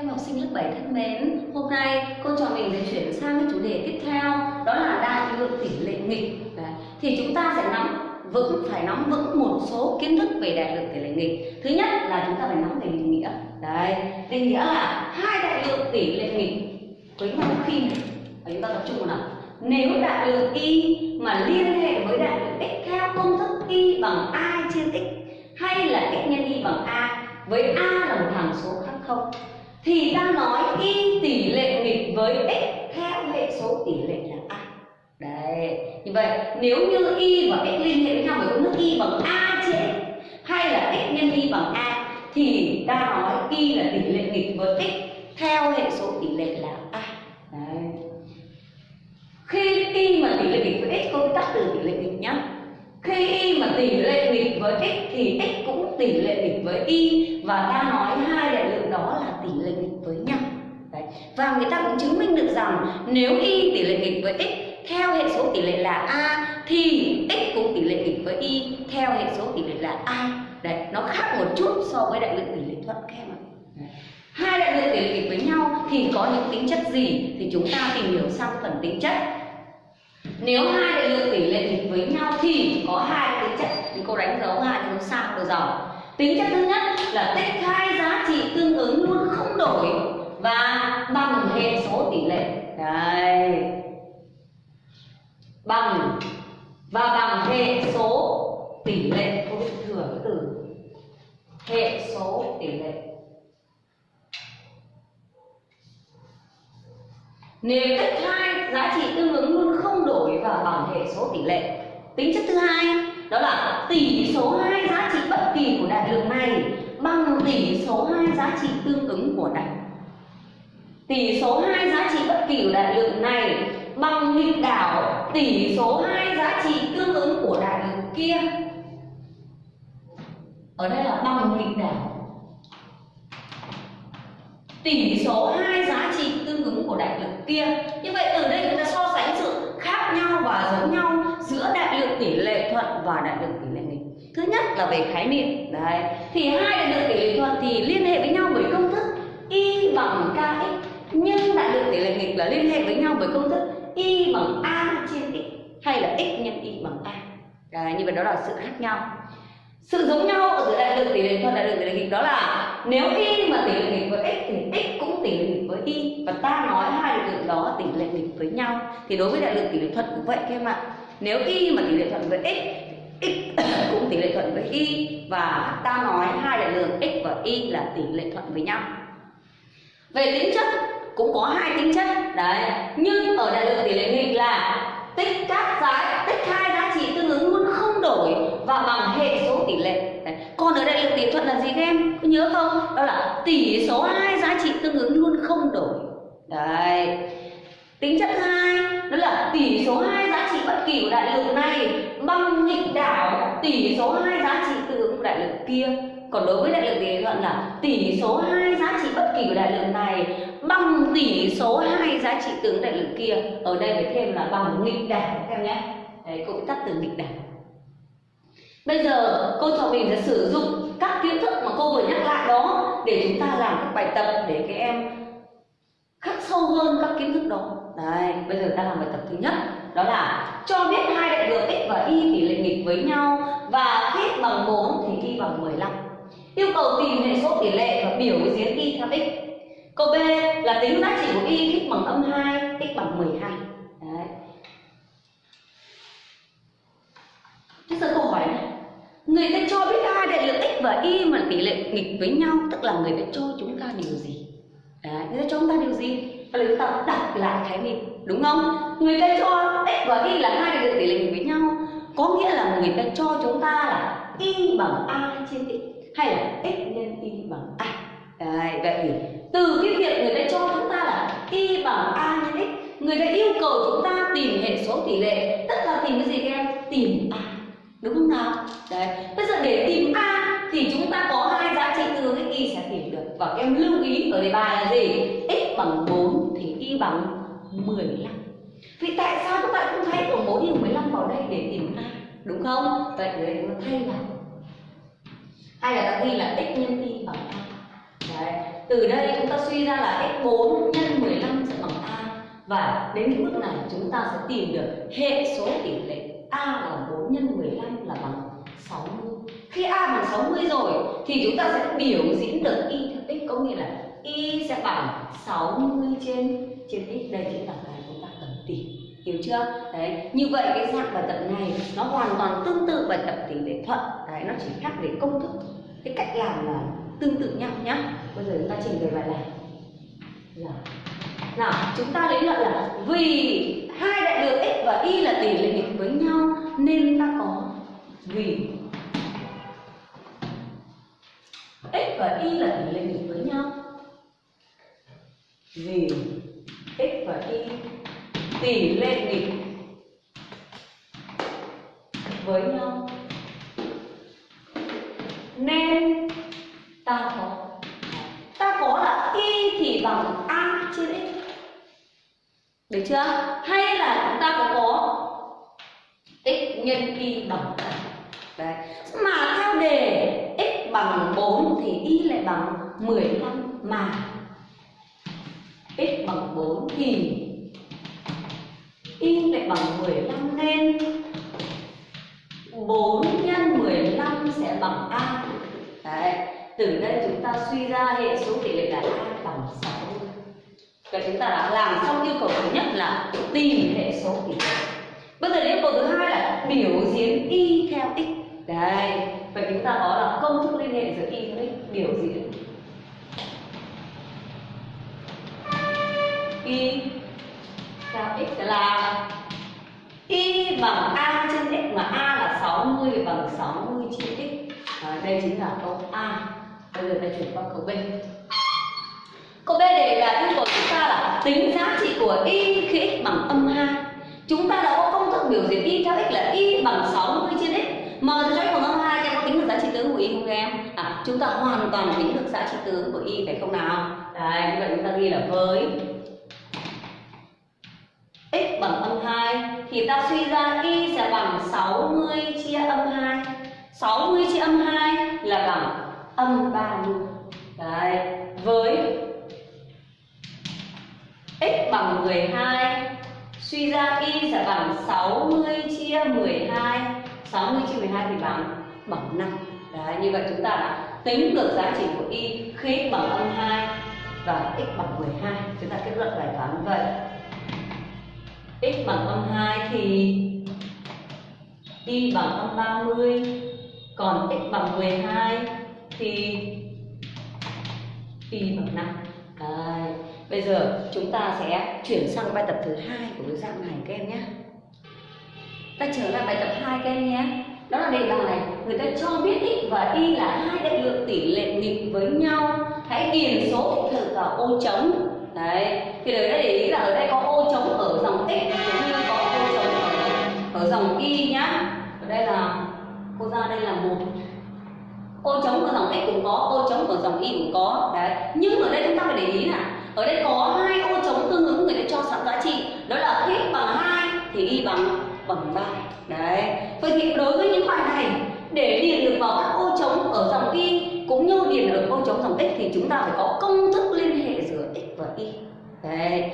Em học sinh lớp 7 thân mến, hôm nay cô trò mình sẽ chuyển sang cái chủ đề tiếp theo đó là đại lượng tỷ lệ nghịch. Đấy. Thì chúng ta sẽ nắm vững phải nắm vững một số kiến thức về đại lượng tỷ lệ nghịch. Thứ nhất là chúng ta phải nắm về định nghĩa. Đấy, định nghĩa là hai đại lượng tỷ lệ nghịch với nhau khi và chúng ta tập trung vào nào. Nếu đại lượng y mà liên hệ với đại lượng x theo công thức y bằng a chia x hay là x nhân y bằng a với a là một hàm số khác không thì ta nói y tỷ lệ nghịch với x theo hệ số tỷ lệ là a. Đấy, như vậy, nếu như y và x liên hệ với nhau với công thức y bằng a chia x hay là x nhân y bằng a, thì ta nói y là tỷ lệ nghịch với x theo hệ số tỷ lệ là a. Đấy. Khi y mà tỷ lệ nghịch với x công tắt từ tỷ lệ nghịch nhá khi y mà tỷ lệ nghịch với x thì x cũng tỷ lệ nghịch với y. Và ta nói hai đại lượng đó là tỷ lệ nghịch với nhau. Đấy. và người ta cũng chứng minh được rằng nếu y tỷ lệ nghịch với x theo hệ số tỷ lệ là a thì x cũng tỷ lệ nghịch với y theo hệ số tỷ lệ là a. Đấy, nó khác một chút so với đại lượng tỷ lệ thuận các em ạ. Hai đại lượng tỷ lệ nghịch với nhau thì có những tính chất gì thì chúng ta tìm hiểu sang phần tính chất nếu hai đại lượng tỷ lệ nghịch với nhau thì có hai tính chất thì cô đánh dấu hai dấu sao được dòng tính chất thứ nhất là tích hai giá trị tương ứng luôn không đổi và bằng hệ số tỷ lệ. Đây. Bằng và bằng hệ số tỷ lệ. Cô viết thừa cái từ hệ số tỷ lệ. Nếu tích hai giá trị tương ứng luôn không và bằng hệ số tỷ lệ. Tính chất thứ hai, đó là tỷ số hai giá trị bất kỳ của đại lượng này bằng tỷ số hai giá trị tương ứng của đại. Tỷ số hai giá trị bất kỳ của đại lượng này bằng nghịch đảo tỷ số hai giá trị tương ứng của đại lượng kia. Ở đây là bằng nghịch đảo. Tỷ số hai giá trị tương ứng của đại lượng kia. Như vậy từ đây chúng ta so sánh sự khác nhau và giống nhau giữa đại lượng tỷ lệ thuận và đại lượng tỷ lệ nghịch. Thứ nhất là về khái niệm. Đấy. Thì hai đại lượng tỷ lệ thuận thì liên hệ với nhau bởi công thức y bằng kx nhưng đại lượng tỷ lệ nghịch là liên hệ với nhau bởi công thức y bằng a trên x, hay là x nhân y bằng a. Đấy, như vậy đó là sự khác nhau. Sự giống nhau ở giữa đại lượng tỷ lệ thuận, đại lượng tỷ lệ nghịch đó là nếu y mà tỷ lệ nghịch với x thì x cũng tỷ lệ nghịch với y và ta nói hai đại lượng đó tỷ lệ nghịch với nhau. Thì đối với đại lượng tỷ lệ thuận cũng vậy, các em ạ. Nếu y mà tỷ lệ thuận với x x cũng tỷ lệ thuận với y. Và ta nói hai đại lượng x và y là tỷ lệ thuận với nhau. Về tính chất, cũng có hai tính chất. Đấy, nhưng ở đại lượng tỷ lệ nghịch là tích các giá, tích hai giá trị tương ứng luôn không đổi và bằng hệ số tỷ lệ. Đấy. còn ở đại lượng tỷ thuận là gì các em? Có nhớ không? Đó là tỷ số hai giá trị tương ứng luôn không đổi đấy. Tính chất hai, đó là tỷ số hai giá trị bất kỳ của đại lượng này bằng nghịch đảo tỷ số hai giá trị tương ứng của đại lượng kia. Còn đối với đại lượng tỷ lệ thuận là tỷ số hai giá trị bất kỳ của đại lượng này bằng tỷ số hai giá trị tương đại lượng kia. Ở đây phải thêm là bằng nghịch đảo các em nhé. Đấy, cũng tắt từ nghịch đảo. Bây giờ, cô cho mình sẽ sử dụng các kiến thức mà cô vừa nhắc lại đó để chúng ta làm các bài tập để các em khắc sâu hơn các kiến thức đó. Đấy bây giờ ta làm bài tập thứ nhất. Đó là cho biết hai đại lượng x và y tỷ lệ nghịch với nhau và x bằng 4 thì y bằng 15 yêu cầu tìm hệ số tỷ lệ và biểu diễn y theo x. Câu b là tính giá trị của y, x bằng âm 2 x bằng 12 đấy. Thế giờ câu hỏi này. Người ta cho biết hai đại lượng x và y mà tỷ lệ nghịch với nhau, tức là người ta cho chúng ta điều gì? Đấy, thế cho chúng ta điều gì? Và chúng ta đọc lại khái niệm, đúng không? Người ta cho x và y là hai đại lượng tỷ lệ nghịch với nhau. Có nghĩa là người ta cho chúng ta là y bằng a trên x hay là x nhân y bằng a. Đấy, vậy thì từ cái việc người ta cho chúng ta là y bằng a nhân x, người ta yêu cầu chúng ta tìm hệ số tỷ lệ. Tức là tìm cái gì các em? Tìm a, đúng không nào? Đấy, bây giờ để tìm a thì chúng ta có hai giá trị tương ứng y sẽ tìm được. Và các em lưu ý ở đề bài là gì? X bằng 4 thì y bằng 15 vì tại sao các bạn không thay của 4 y 15 vào đây để tìm a đúng không? Vậy thì chúng ta thay vào. Hay là ta ghi là x nhân y bằng a. Đấy. Từ đây chúng ta suy ra là x4 nhân 15 sẽ bằng a. Và đến cái bước này chúng ta sẽ tìm được hệ số tỷ lệ a là 4 nhân 15 là bằng 60 khi a bằng 60 rồi thì chúng ta sẽ biểu diễn được y theo x có nghĩa là y sẽ bằng 60 trên trên x đây chính là cái chúng ta cần tìm hiểu chưa? Đấy, như vậy cái dạng bài tập này nó hoàn toàn tương tự bài tập tỷ lệ thuận đấy, nó chỉ khác về công thức cái cách làm là tương tự nhau nhá. Bây giờ chúng ta trình bày bài này. Là nào, chúng ta lý luận là vì hai đại lượng x và y là tỷ lệ nghịch với nhau nên ta có vì x và y là tỷ lệ nghịch với nhau. Vì x và y, tỷ lệ nghịch với nhau. Nên ta có ta có là y thì bằng a trên x. Được chưa? Hay là chúng ta có x nhân y bằng a đấy mà theo đề x bằng 4 thì y lại bằng 15 mà. X bằng 4 thì y lại bằng 15 nên 4 nhân 15 sẽ bằng a. Đấy, từ đây chúng ta suy ra hệ số tỷ lệ là a bằng 60 Vậy chúng ta đã làm xong yêu cầu thứ nhất là tìm hệ số tỷ lệ. Bây giờ yêu cầu thứ hai là biểu diễn y theo x. Đây vậy chúng ta có là công thức liên hệ giữa y với biểu diễn y theo x là y bằng a trên x mà a là 60 bằng 60 chia x. À, đây chính là câu a. Bây giờ ta chuyển qua câu b. Câu b đề là yêu cầu chúng ta là tính giá trị của y khi x bằng âm 2 chúng ta đã có công thức biểu diễn y theo x là y bằng 60 trên x. Mà cho x bằng âm 2 em có tính được giá trị tướng của y không em? À chúng ta hoàn toàn tính được giá trị tướng của y phải không nào? Đấy như vậy chúng ta ghi là với x bằng âm 2 thì ta suy ra y sẽ bằng 60 chia âm 2 60 chia âm 2 là bằng âm 30 Đấy, với x bằng 12 suy ra y sẽ bằng 60 chia 12 60 chia 12 thì bằng bằng 5 Đấy, như vậy chúng ta đã tính được giá trị của y khi x bằng âm 2 và x bằng 12 chúng ta kết luận bài toán như vậy. X bằng âm 2 thì y bằng âm 30 còn x bằng 12 thì y bằng 5 Đấy. Bây giờ chúng ta sẽ chuyển sang bài tập thứ hai của cái dạng này các em nhé. Ta trở lại bài tập 2 các em nhé. Đó là đề bài người ta cho biết x và y là hai đại lượng tỷ lệ nghịch với nhau. Hãy điền số thích thực vào ô trống Đấy, thì đấy để ý là ở đây có ô trống ở dòng x cũng như có ô trống ở, ở dòng y nhá. Ở đây là cô ra đây là một. Ô trống ở dòng x cũng có ô trống ở dòng y cũng có. Đấy. Nhưng ở đây chúng ta phải để ý là ở đây có hai ô trống tương ứng người ta cho sẵn giá trị đó là x bằng 2 thì y bằng bằng 3 đấy vậy thì đối với những bài này, để điền được vào các ô trống ở dòng y cũng như điền ở ô trống dòng x thì chúng ta phải có công thức liên hệ giữa x và y đấy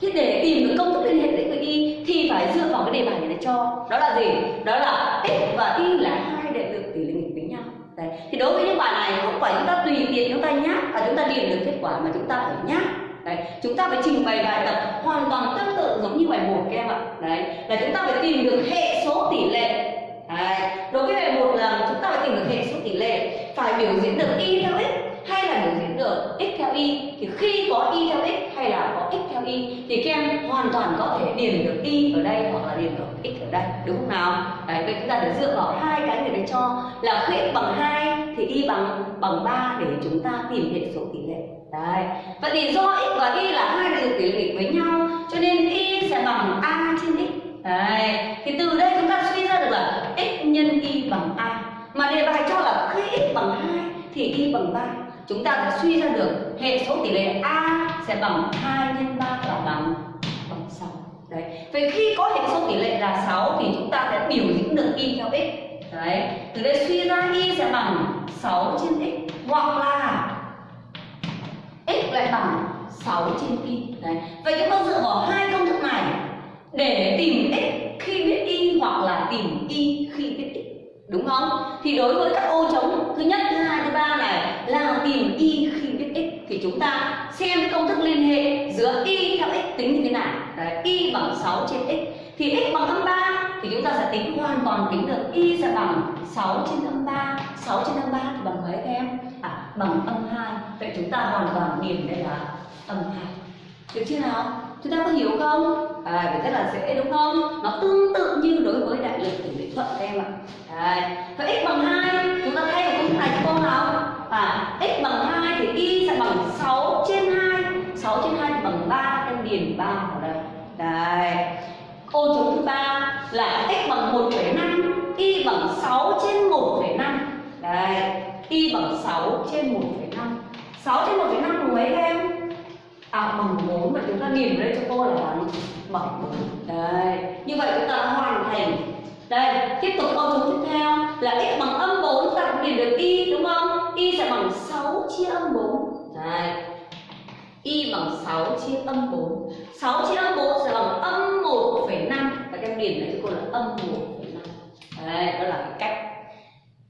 Thế để tìm được công thức liên hệ giữa x và y thì phải dựa vào cái đề bài này để cho đó là gì? Đó là x và y là hai đại lượng tỷ lệ nghịch với nhau. Đấy. Thì đối với những bài này không phải chúng ta tùy tiện chúng ta nháp và chúng ta điền được kết quả mà chúng ta phải nháp. Đấy, chúng ta phải trình bày bài tập hoàn toàn tương tự giống như bài một các em ạ. Đấy, là chúng ta phải tìm được hệ số tỷ lệ. Đấy, đối với bài một là chúng ta phải tìm được hệ số tỷ lệ, phải biểu diễn được y theo x hay là biểu diễn được x theo y thì khi có y theo x hay là có x theo y thì các em hoàn toàn có thể điền được y ở đây hoặc là điền được x ở đây đúng không nào đấy vậy chúng ta phải dựa vào hai cái người đấy cho là khi x bằng 2 thì y bằng bằng 3 để chúng ta tìm hệ số tỷ lệ đấy vậy thì do x và y là hai đại tỷ lệ với nhau, cho nên y sẽ bằng a trên x đấy thì từ đây chúng ta suy ra được là x nhân y bằng a mà đề bài cho là khi x bằng 2 thì y bằng 3 chúng ta sẽ suy ra được hệ số tỷ lệ A sẽ bằng 2 nhân 3 là bằng bằng 6. Đấy. Vậy khi có hệ số tỷ lệ là 6 thì chúng ta sẽ biểu diễn được y theo x. Đấy. Từ đây suy ra y sẽ bằng 6 trên x hoặc là x lại bằng 6 trên y. Đấy. Vậy chúng ta dựa vào hai công thức này, để tìm x khi biết y hoặc là tìm y khi biết x, đúng không? Thì đối với các ô trống thứ nhất, thứ hai, thứ ba này là tìm y khi biết x, thì chúng ta xem công thức liên hệ giữa y theo x tính như thế nào. Đấy, y bằng 6 trên x. Thì x bằng âm 3 thì chúng ta sẽ tính hoàn toàn tính được y sẽ bằng 6 trên âm 3 6 trên âm 3 thì bằng mấy các em à bằng âm 2 vậy chúng ta hoàn toàn điền đây là âm 2 được chưa nào? Chúng ta có hiểu không? À vậy rất là dễ đúng không? Nó tương tự như đối với đại lực của lệ thuận các em ạ. À, Vậy x bằng 2 chúng ta thay vào công thức này cho cô nào? À x bằng 2 thì y sẽ bằng 6 trên 2 6 trên 2 thì bằng 3 em điền 3 vào đây. Đây. Ô trống thứ ba là y bằng 6 trên 1,5 6 trên 1,5 bằng mấy các em? À bằng 4 và chúng ta điểm lên cho cô là bằng bằng 4 đây như vậy chúng ta đã hoàn thành. Đây tiếp tục câu trống tiếp theo là x bằng âm 4 ta cũng điểm được y đúng không? Y sẽ bằng 6 chia âm 4 đây y bằng 6 chia âm 4 6 chia âm 4 sẽ bằng âm 1,5 và các em điểm lại cho cô là âm 1,5 đây đó là cách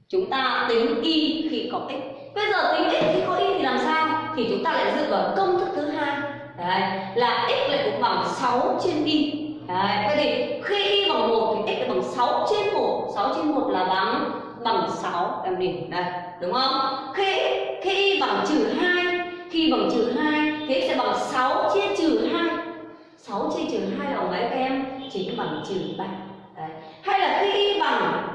chúng ta tính y khi có x. Bây giờ tính x khi có y thì làm sao? Thì chúng ta lại dựa vào công thức thứ hai. Đấy là x lại cũng bằng 6 trên y. Đấy vậy thì khi y bằng 1 thì x lại bằng 6 trên 1 6 trên 1 là bằng bằng 6 em nhìn, đây đúng không? Khi khi y bằng trừ 2 khi bằng trừ 2 thì x sẽ bằng 6 chia trừ 2 6 chia trừ 2 là mấy các em? Chính bằng trừ 3 đấy. hay là khi y bằng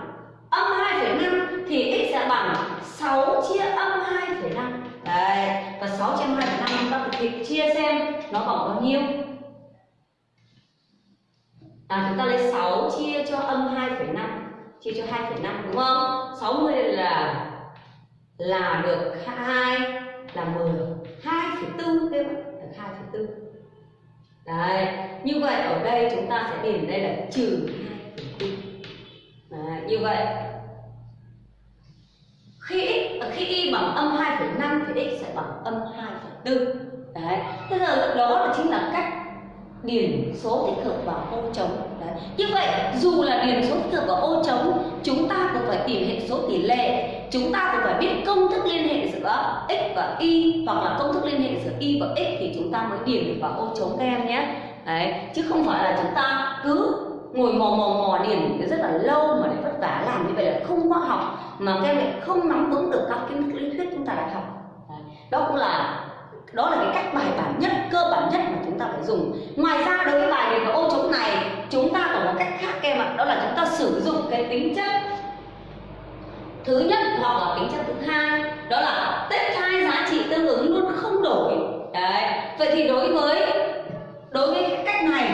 âm 2,5 thì x sẽ bằng 6 chia âm 2,5 Đấy, và 6 chia 2,5 chúng ta thực chia xem nó bằng bao nhiêu. À chúng ta lấy 6 chia cho âm 2,5 Chia cho 2,5 đúng không? 60 là là được 2 là 10 2,4 các bạn. Được 2,4 Đấy, như vậy ở đây chúng ta sẽ điền đây là trừ 2,4 Đấy, như vậy khi x à, khi y bằng âm 2,5 thì x sẽ bằng âm 2,4 đấy. Thế giờ đó là chính là cách điền số tích hợp vào ô trống. Đấy. Như vậy dù là điền số tích hợp vào ô trống chúng ta cũng phải tìm hệ số tỷ lệ. Chúng ta cũng phải biết công thức liên hệ giữa x và y hoặc là công thức liên hệ giữa y và x thì chúng ta mới điền được vào ô trống các em nhé. Đấy. Chứ không phải là chúng ta cứ ngồi mò mò mò điền rất là lâu mà để vất vả làm như vậy là không khoa học, mà các em lại không nắm vững được các kiến thức lý thuyết chúng ta đã học. Đó cũng là, đó là cái cách bài bản nhất, cơ bản nhất mà chúng ta phải dùng. Ngoài ra đối với bài về cái ô trống này, chúng ta còn có cách khác các em ạ, đó là chúng ta sử dụng cái tính chất thứ nhất hoặc là tính chất thứ hai, đó là tách hai giá trị tương ứng luôn, không đổi. Đấy, vậy thì đối với đối với cái cách này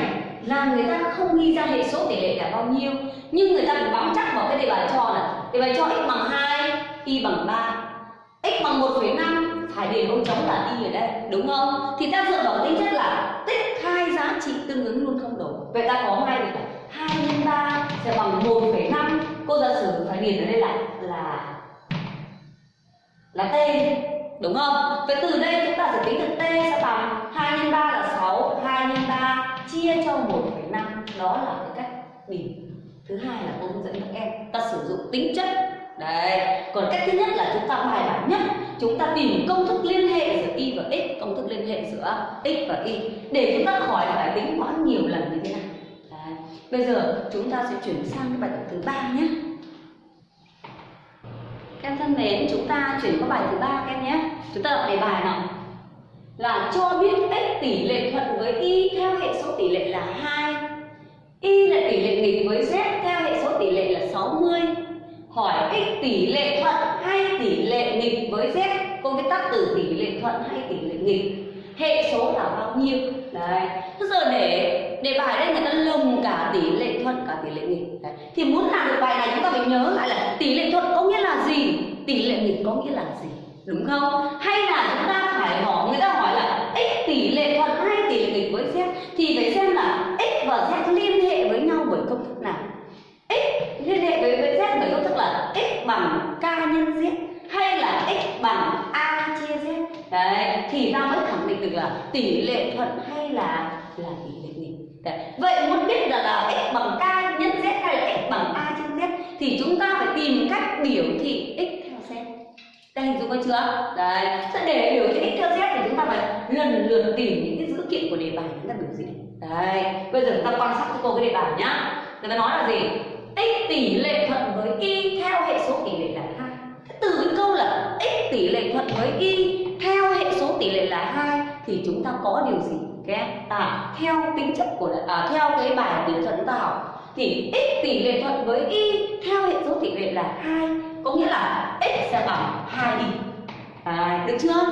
là người ta không ghi ra hệ số tỷ lệ là bao nhiêu nhưng người ta cũng bám chắc vào cái đề bài cho là đề bài cho x bằng 2 y bằng 3 x bằng 1,5 phải điền ô trống là y ở đây đúng không? Thì ta dựa vào tính chất là tích hai giá trị tương ứng luôn không đổi. Vậy ta có ngay được 2 nhân 3 sẽ bằng 1,5 cô giả sử phải điền ở đây là là là t đúng không? Vậy từ đây chúng ta sẽ tính được t sẽ bằng 2 nhân 3 là 6 2 nhân 3 chia cho 1,5 đó là cái cách điền thứ hai là cô hướng dẫn các em ta sử dụng tính chất. Đấy còn cách thứ nhất là chúng ta bài bản nhất. Chúng ta tìm công thức liên hệ giữa y và x công thức liên hệ giữa x và y. Để chúng ta khỏi phải tính toán nhiều lần như thế này. Đấy. bây giờ chúng ta sẽ chuyển sang cái bài tập thứ ba nhé. Các em thân mến chúng ta chuyển qua bài thứ ba các em nhé. Chúng ta đọc đề bài nào? Là cho biết x tỷ lệ thuận với y theo hệ số tỷ lệ là 2 y là tỷ lệ nghịch với z theo hệ số tỷ lệ là 60 hỏi x tỷ lệ thuận hay tỷ lệ nghịch với z cô viết tắt từ tỷ lệ thuận hay tỷ lệ nghịch hệ số là bao nhiêu đấy thế giờ để để bài đây người ta lồng cả tỷ lệ thuận cả tỷ lệ nghịch đấy. thì muốn làm được bài này chúng ta phải nhớ lại là tỷ lệ thuận có nghĩa là gì tỷ lệ nghịch có nghĩa là gì đúng không? Hay là chúng ta phải bỏ người ta hỏi là x tỷ lệ thuận hay tỷ lệ nghịch với z? Thì phải xem là x và z liên hệ với nhau bởi công thức nào? X liên hệ với, với z bởi công thức là x bằng k nhân z hay là x bằng a chia z? Đấy thì ta mới khẳng định được là tỷ lệ thuận hay là là tỷ lệ nghịch Đấy. vậy muốn biết là là x bằng k nhân z hay là x bằng a chia z thì chúng ta phải tìm cách biểu thị đây có chưa? Đấy sẽ để biểu cái x theo z thì chúng ta phải lần lượt tìm những cái dữ kiện của đề bài chúng ta biểu diễn đấy bây giờ chúng ta quan sát cho cô cái đề bài nhá. Người ta nói là gì? X tỷ lệ thuận với y theo hệ số tỷ lệ là hai. Từ cái câu là x tỷ lệ thuận với y theo hệ số tỷ lệ là hai thì chúng ta có điều gì? Các à theo tính chất của à, theo cái bài tuyển thuận ta học thì x tỷ lệ thuận với y theo hệ số tỷ lệ là hai có nghĩa là x sẽ bằng 2 y đấy, được chưa?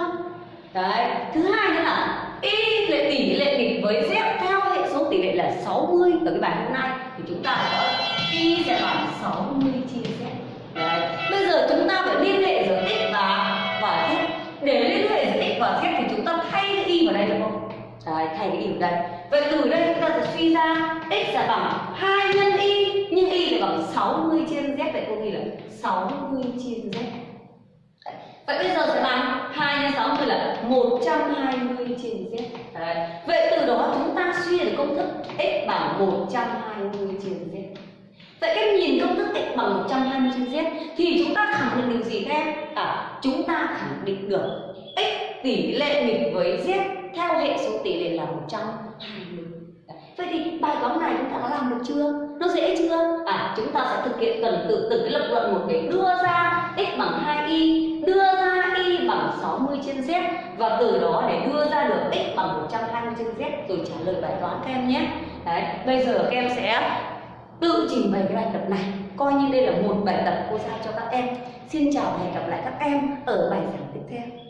Đấy thứ hai nữa là y lệ tỷ lệ nghịch với z theo hệ số tỷ lệ là 60 ở cái bài hôm nay thì chúng ta có y sẽ bằng 60 chia z. Đấy bây giờ chúng ta phải liên hệ giữa x và và z. Để liên hệ giữa x và z thì chúng ta thay cái y vào đây được không? Đấy thay cái y vào đây vậy từ đây chúng ta sẽ suy ra x là bằng 2 nhân y nhưng y là bằng 60 trên z vậy cô ghi là 60 trên z Vậy bây giờ sẽ bằng 2 nhân 60 là 120 trên z. Đấy. Vậy từ đó chúng ta suy được công thức x bằng 120 trên z. Vậy cách nhìn công thức x bằng 120 trên z thì chúng ta khẳng định được gì các em? À, chúng ta khẳng định được x tỷ lệ nghịch với z theo hệ số tỷ lệ là 120. Vậy thì bài toán này chúng ta đã làm được chưa? Nó dễ chưa? À, chúng ta sẽ thực hiện cần từ từng cái lập luận một để đưa ra x bằng 2y, đưa ra y bằng 60 trên z và từ đó để đưa ra được x bằng 120 trên z rồi trả lời bài toán các em nhé. Đấy, bây giờ các em sẽ tự trình bày cái bài tập này coi như đây là một bài tập cô giao cho các em xin chào và hẹn gặp lại các em ở bài giảng tiếp theo